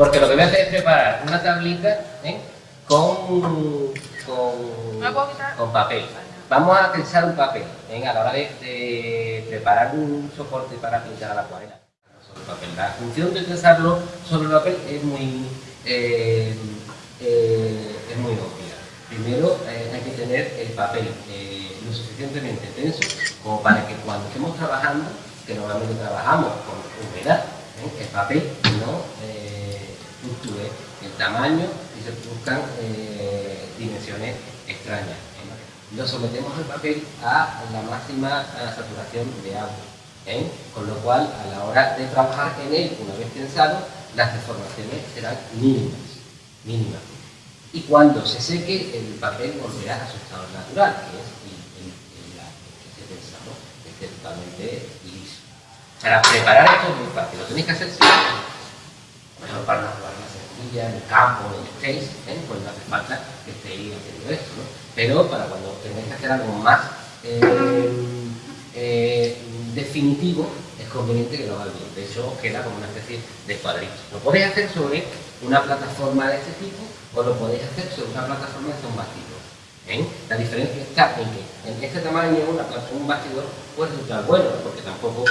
Porque lo que voy a hacer es preparar una tablita ¿eh? con, con, con papel. Vamos a pensar un papel ¿eh? a la hora de, preparar un soporte para pintar a la acuarela. Sobre papel. La función de pensarlo sobre el papel es muy, eh, es muy obvia. Primero hay que tener el papel lo suficientemente tenso como para que cuando estemos trabajando, que normalmente trabajamos con humedad, el papel no fluctúe el tamaño y se produzcan eh, dimensiones extrañas. Lo sometemos al papel a la máxima saturación de agua, ¿eh? con lo cual a la hora de trabajar en él, una vez tensado, las deformaciones serán mínimas, mínimas. Y cuando se seque, el papel volverá a su estado natural, que es el, que se que es totalmente liso. Para preparar esto es muy fácil, lo tenéis que hacer siempre mejor para una sencilla, en el campo, el face, ¿eh? pues no hace falta que estéis haciendo esto, ¿no? Pero para cuando tengáis que hacer algo más eh, eh, definitivo, es conveniente que lo hagáis bien. De hecho, queda como una especie de cuadrito. Lo podéis hacer sobre una plataforma de este tipo o lo podéis hacer sobre una plataforma de un ¿eh? La diferencia está en que en este tamaño un bastidor puede resultar bueno, porque tampoco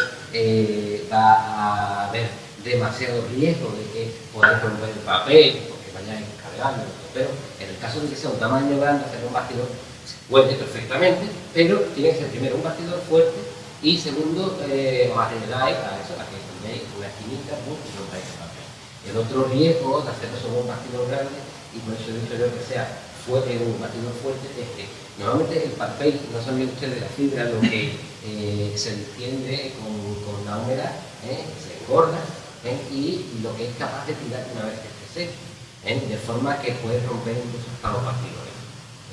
va a haber demasiado riesgo de que podáis romper el papel, porque vayáis cargando, pero en el caso de que sea un tamaño grande, hacer un bastidor se puede perfectamente, pero tiene que ser primero un bastidor fuerte y segundo, eh, os arriesgáis a eso, a que tenéis una esquinita y rompáis el papel. El otro riesgo de hacerlo sobre un bastidor grande, y por eso he que sea fuerte, un bastidor fuerte, es que normalmente el papel, no saben ustedes la fibra, lo que eh, se extiende con, con la humedad, eh, se engorda ¿eh? y lo que es capaz de tirar una vez que esté ¿eh? de forma que puede romper incluso hasta los bastidores.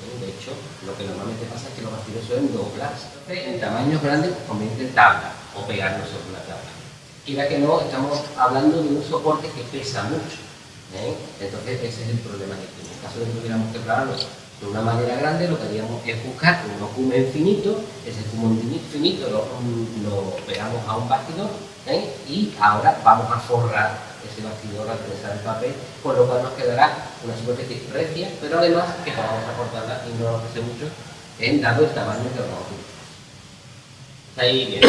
¿eh? De hecho, lo que normalmente pasa es que los bastidores suelen doblarse. en tamaños grandes conviene tabla o pegarnos sobre una tabla. Quiera que no, estamos hablando de un soporte que pesa mucho. Entonces ese es el problema que tiene. En caso de que tuviéramos que prepararlo de una manera grande, lo que haríamos es buscar un ocumen finito, ese ocumen finito lo, lo pegamos a un bastidor y ahora vamos a forrar ese bastidor al tensar el papel, con lo cual nos quedará una superficie recia, pero además que vamos a cortarla y no nos hace mucho en dado el tamaño que vamos a. Ahí bien.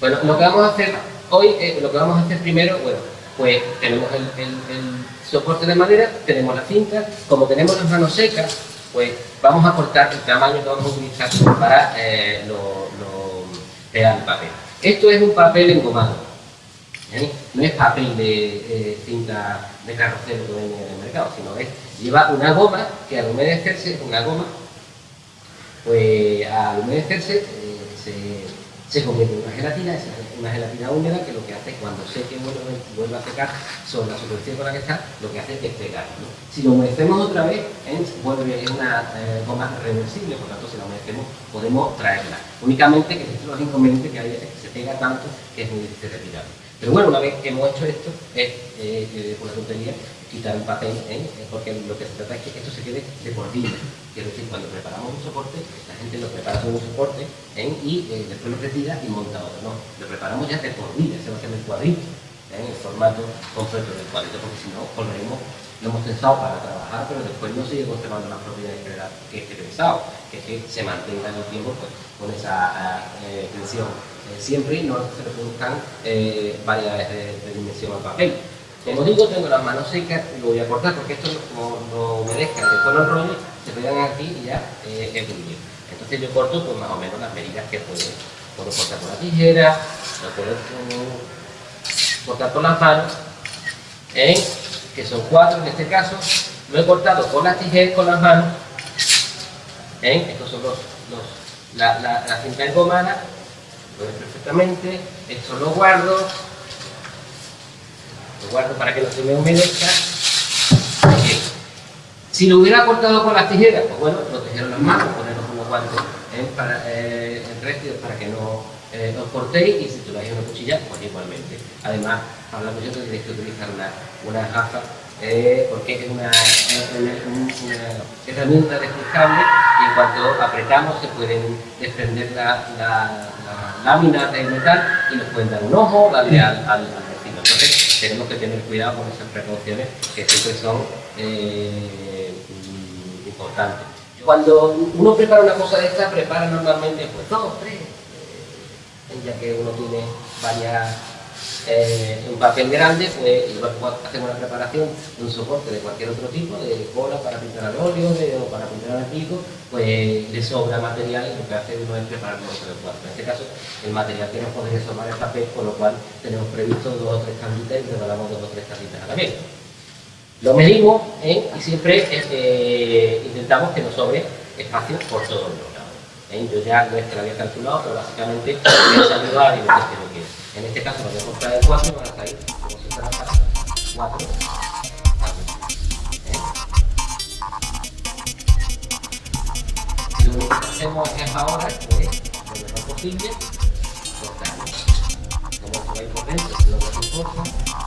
Bueno, lo que vamos a hacer hoy, eh, lo que vamos a hacer primero, bueno, pues tenemos el, soporte de madera, tenemos la cinta, como tenemos las manos secas, pues vamos a cortar el tamaño que vamos a utilizar para eh, lo, lo, el papel. Esto es un papel engomado, ¿eh? no es papel de eh, cinta de carrocero que venden en el mercado, sino es, lleva una goma que al humedecerse, una goma, pues al humedecerse eh, se se convierte en una gelatina, es una gelatina húmeda que lo que hace cuando seque vuelve, vuelve a secar sobre la superficie con la que está, lo que hace es pegar. Si lo humedecemos otra vez, vuelve es una eh, goma reversible, por lo tanto si la humedecemos podemos traerla. Únicamente que estos los inconvenientes que hay es que se pega tanto que es muy difícil de retirar. Pero bueno, una vez que hemos hecho esto, es eh, eh, una tontería quitar el papel, ¿eh? porque lo que se trata es que esto se quede de por vida. Quiero decir, cuando preparamos un soporte, la gente lo prepara con un soporte ¿eh? y eh, después lo retira y monta otro. No, lo preparamos ya de por vida, se va a hacer el cuadrito, en el formato completo del cuadrito, porque si no, lo hemos pensado para trabajar, pero después no sigue conservando las propiedades que, he pensado, que es que se mantenga en el tiempo pues, con esa tensión. Siempre no se le produzcan variedades de, dimensión al papel. Como digo, tengo las manos secas y lo voy a cortar porque esto no, no humedezca, después lo enrollo, se pegan aquí y ya eh, es muy Entonces yo corto pues más o menos las medidas que puedo. Puedo cortar con la tijera, lo puedo cortar con las manos, ¿eh? que son cuatro en este caso. Lo he cortado con las tijeras, con las manos. ¿eh? Estos son los, la, la, la cinta engomada, lo ven perfectamente. Esto lo guardo, lo guardo para que no se me humedezca. Si lo hubiera cortado con las tijeras, pues bueno, proteger las manos, ponerlos unos guantes ¿eh? para, eh, para que no eh, os cortéis y si tuviera una cuchilla, pues igualmente. Además, hablamos yo que tenéis que utilizar una, una gafa eh, porque es una, una, herramienta desplegable y en cuanto apretamos se pueden desprender la, la lámina del metal y nos pueden dar un ojo, darle al, al, al vecino. Entonces, tenemos que tener cuidado con esas precauciones que siempre son eh, importantes. Cuando uno prepara una cosa de esta, prepara normalmente pues dos, tres, eh, ya que uno tiene varias eh, un papel grande, pues hacemos una preparación de un soporte de cualquier otro tipo, de cola para pintar al óleo o para pintar al pico, pues le sobra material y lo que hace uno es preparar de cuarto. En este caso, el material que nos podría sobrar el papel, con lo cual tenemos previsto dos o tres tablitas y preparamos dos o tres tablitas a la vez. Lo medimos ¿eh? y siempre eh, intentamos que nos sobre espacio por todos los lados. Yo ya no es que lo había calculado, pero básicamente me ha salido a niveles que quiero. En este caso lo voy a comprar de 4 y van a salir como si fuera 4. Lo único que hacemos es ahora, pues, lo mejor posible, cortarlo. Como se va a ir por dentro, lo que importa.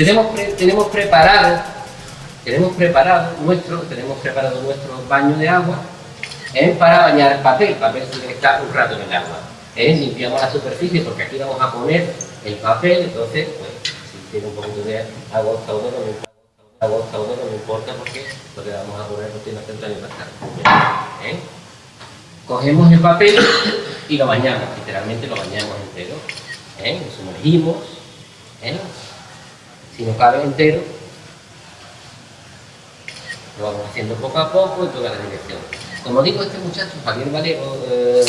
Tenemos, tenemos preparado, tenemos preparado nuestro, tenemos preparado nuestro baño de agua ¿eh? para bañar el papel. El papel tiene que estar un rato en el agua. ¿eh? Limpiamos la superficie porque aquí vamos a poner el papel, entonces, pues, si tiene un poquito de agua uno no importa, agua no me importa porque lo que vamos a poner no tiene acento ni bastante. ¿eh? Cogemos el papel y lo bañamos, literalmente lo bañamos entero. ¿eh? Lo sumergimos. ¿eh? Si no cabe entero, lo vamos haciendo poco a poco en toda la dirección. Como digo, este muchacho, Javier Valero, eh,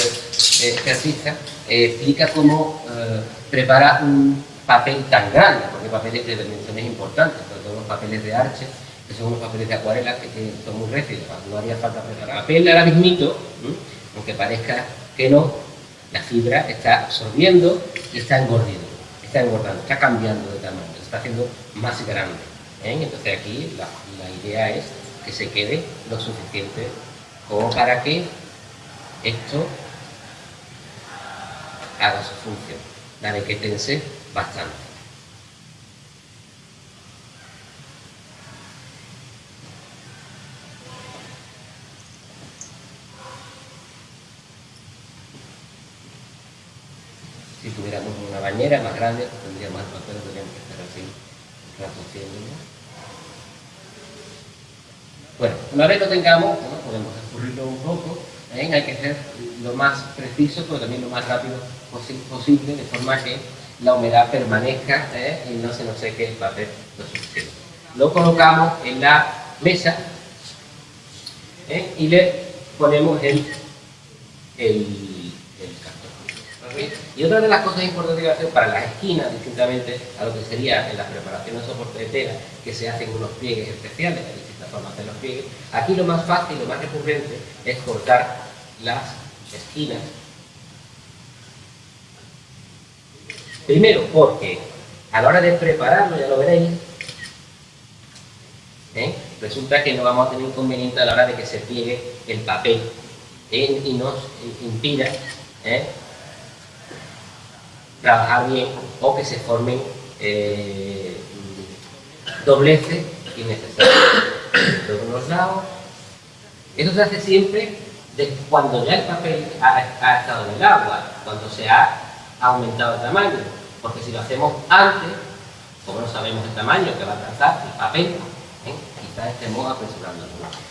artista, eh, explica cómo eh, prepara un papel tan grande, porque papeles de dimensiones importantes, sobre todo los papeles de arche, que son unos papeles de acuarela que, son muy rígidos, no haría falta preparar. El papel ahora mismito, aunque parezca que no, la fibra está absorbiendo y está engordando, está engordando, está cambiando de tamaño está haciendo más grande. ¿eh? Entonces aquí la, idea es que se quede lo suficiente como para que esto haga su función, la de que tense bastante. Si tuviéramos una bañera más grande, bueno, una vez lo tengamos, podemos escurrirlo un poco, hay que ser lo más preciso, pero también lo más rápido posible, de forma que la humedad permanezca ¿eh? y no se nos seque el papel lo. Lo colocamos en la mesa ¿eh? y le ponemos el, el y otra de las cosas importantes que hacer para las esquinas, distintamente a lo que sería en la preparación de soporte de tela, que se hacen unos pliegues especiales, hay distintas formas de los pliegues, aquí lo más fácil, lo más recurrente es cortar las esquinas. Primero porque a la hora de prepararlo, ya lo veréis, ¿eh? resulta que no vamos a tener inconveniente a la hora de que se pliegue el papel y nos impida ¿eh? Trabajar bien o que se formen eh, dobleces innecesarios. De lados. Esto se hace siempre cuando ya el papel ha, estado en el agua, cuando se ha aumentado el tamaño. Porque si lo hacemos antes, como no sabemos el tamaño que va a alcanzar el papel, ¿eh? quizás estemos apresurando.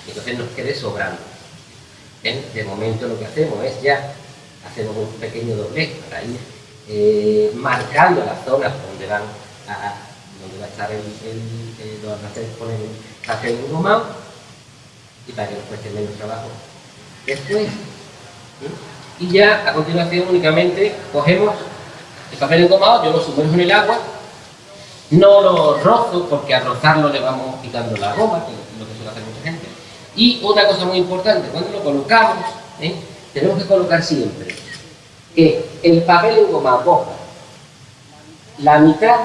Entonces nos quede sobrando. ¿eh? De momento lo que hacemos es ya hacemos un pequeño doblez para ir eh, marcando las zonas donde van a, donde va a estar el, el, donde poner el papel engomado y para que nos cueste menos trabajo. Después y ya a continuación únicamente cogemos el papel engomado, yo lo sumerjo en el agua no lo rozo porque a rozarlo le vamos quitando la goma, que es lo que suele hacer mucha gente. Y otra cosa muy importante, cuando lo colocamos ¿eh? tenemos que colocar siempre que el papel engomado coja la mitad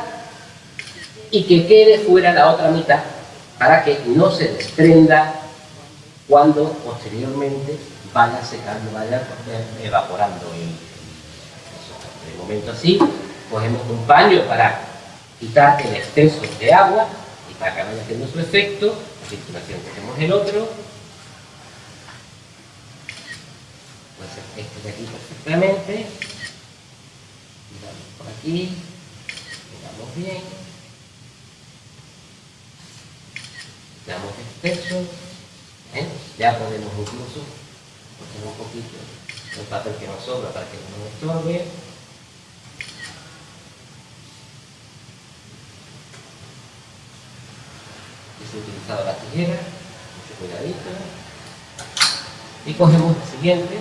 y que quede fuera la otra mitad para que no se desprenda cuando posteriormente vaya secando, vaya evaporando el, de momento así, cogemos un paño para quitar el exceso de agua y para que vaya haciendo su efecto, a continuación cogemos el otro, este de aquí perfectamente, por aquí, miramos bien, damos exceso, ¿eh? ya podemos incluso poner un poquito el papel que nos sobra para que no nos estorbe, he utilizado la tijera, mucho cuidadito, y cogemos el siguiente,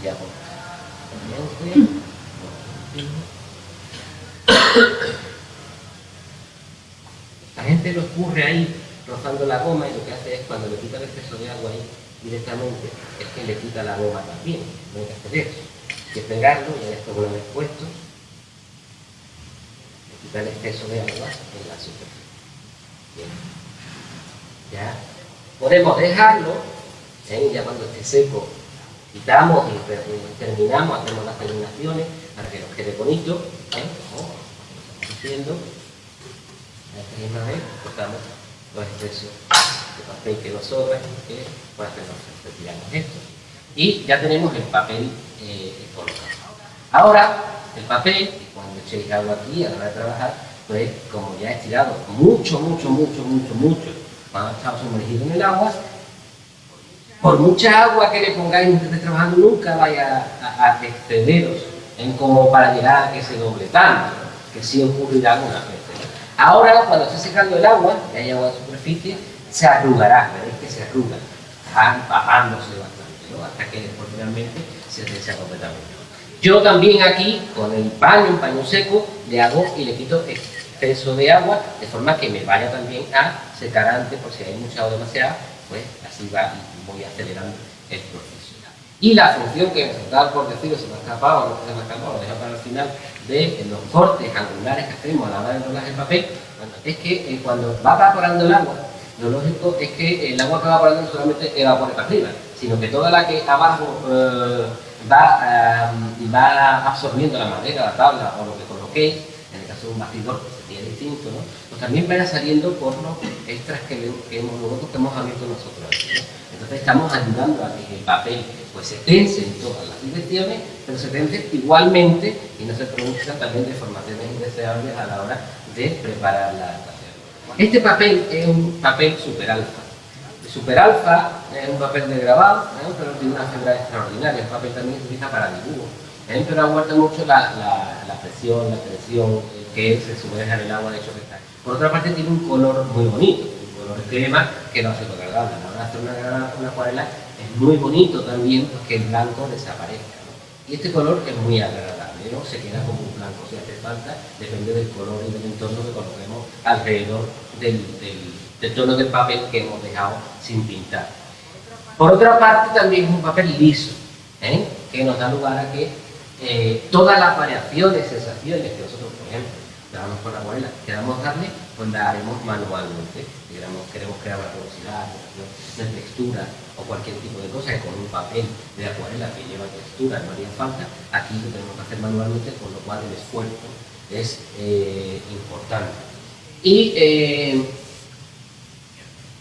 y ya La gente lo escurre ahí rozando la goma y lo que hace es cuando le quita el exceso de agua ahí directamente es que le quita la goma también. No hay que hacer eso. Hay que pegarlo y esto una vez puesto le quita el exceso de agua en la superficie. Bien. Ya podemos dejarlo, ¿eh? ya cuando esté seco quitamos y terminamos, hacemos las terminaciones para que nos quede bonito. ¿eh? Oh, haciendo. Esta misma vez cortamos los excesos de papel que nos sobra que nos retiramos esto. Y ya tenemos el papel eh, colocado. Ahora, el papel, cuando echéis agua aquí a la hora de trabajar, pues como ya he estirado mucho, mucho, mucho, mucho, mucho, cuando estado sumergido en el agua, por mucha agua que le pongáis mientras estéis trabajando, nunca vaya a, excederos en como para llegar a que se doble tanto, que sí ocurrirá algunas veces. Ahora, cuando esté secando el agua, y hay agua de superficie, se arrugará, veréis que se arruga, empapándose bastante, hasta que después finalmente se seca completamente. Yo también aquí, con el paño, un paño seco, le hago y le quito exceso de agua, de forma que me vaya también a secar antes, por si hay mucha o demasiada, pues así va y voy acelerando el proceso. Y la función que me faltaba por decirlo, se me ha escapado, no se me ha escapado, lo dejo para el final, de los cortes angulares que hacemos a la hora de enrolar el papel, es que eh, cuando va evaporando el agua, lo lógico es que el agua que va evaporando no solamente evapore para arriba, sino que toda la que abajo eh, va, eh, va absorbiendo la madera, la tabla o lo que coloquéis, en el caso de un bastidor que sería distinto, ¿no? pues también vaya saliendo por los extras que, hemos, que hemos abierto nosotros. Entonces estamos ayudando a que el papel pues, se tense en todas las direcciones, pero se tense igualmente y no se produzcan también deformaciones indeseables a la hora de preparar la adaptación. Este papel es un papel super alfa. El super alfa es un papel de grabado, ¿eh? pero tiene una fibra extraordinaria. El papel también se utiliza para dibujo, ¿eh? pero aguanta mucho la, presión, la tensión que se sumerge en el agua, de hecho que está. Por otra parte tiene un color muy bonito, color crema que no agradable. A la hora de hacer una, una acuarela es muy bonito también que el blanco desaparezca. Y este color es muy agradable, ¿no? se queda como un blanco. Si hace falta, depende del color y del entorno que coloquemos alrededor del, del, tono del papel que hemos dejado sin pintar. Por otra parte, también es un papel liso, ¿eh? que nos da lugar a que eh, todas las variaciones, sensaciones que nosotros, por ejemplo, damos con la abuela, queramos darle, pues la haremos manualmente. Queremos, queremos crear una velocidad, de textura o cualquier tipo de cosa que con un papel de acuarela que lleva textura no haría falta, aquí lo tenemos que hacer manualmente, con lo cual el esfuerzo es eh, importante. Y, eh,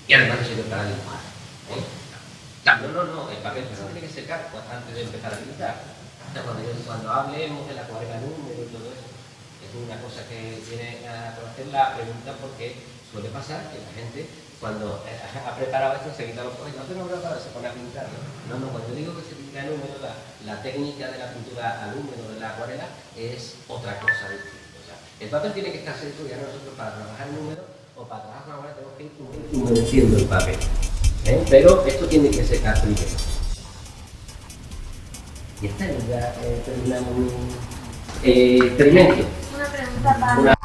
y además no sirve para dibujar. ¿eh? No, no, no, el papel tiene que secar antes de empezar a pintar. Cuando, cuando hablemos de la acuarela número y todo eso, es una cosa que viene a conocer la pregunta porque suele pasar que la gente cuando eh, ha preparado esto se quita los ojos y no preparado, se pone a pintar. No, no, cuando digo que se pinta en húmedo, la, la, técnica de la pintura al húmedo de la acuarela es otra cosa distinta. O sea, el papel tiene que estar seco y nosotros para trabajar en húmedo o para trabajar con acuarela tenemos que ir humedeciendo el papel. ¿eh? Pero esto tiene que secar primero. Y esta ya eh, terminamos Eh, experimento. Una pregunta para... Una-